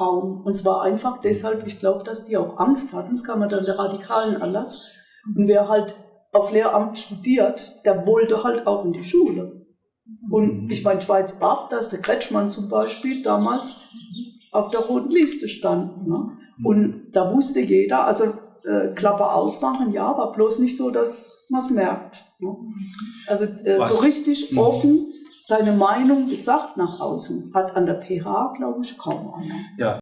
kaum. Und zwar einfach deshalb, ich glaube, dass die auch Angst hatten, das kam dann der radikalen Erlass. Und wer halt auf Lehramt studiert, der wollte halt auch in die Schule. Und ich meine, Schweiz baff, dass der Kretschmann zum Beispiel damals auf der roten Liste stand. Ne? Und da wusste jeder, also äh, Klappe aufmachen, ja, war bloß nicht so, dass man es merkt. Ne? Also äh, so richtig offen seine Meinung gesagt nach außen hat an der PH, glaube ich, kaum einer. Ja.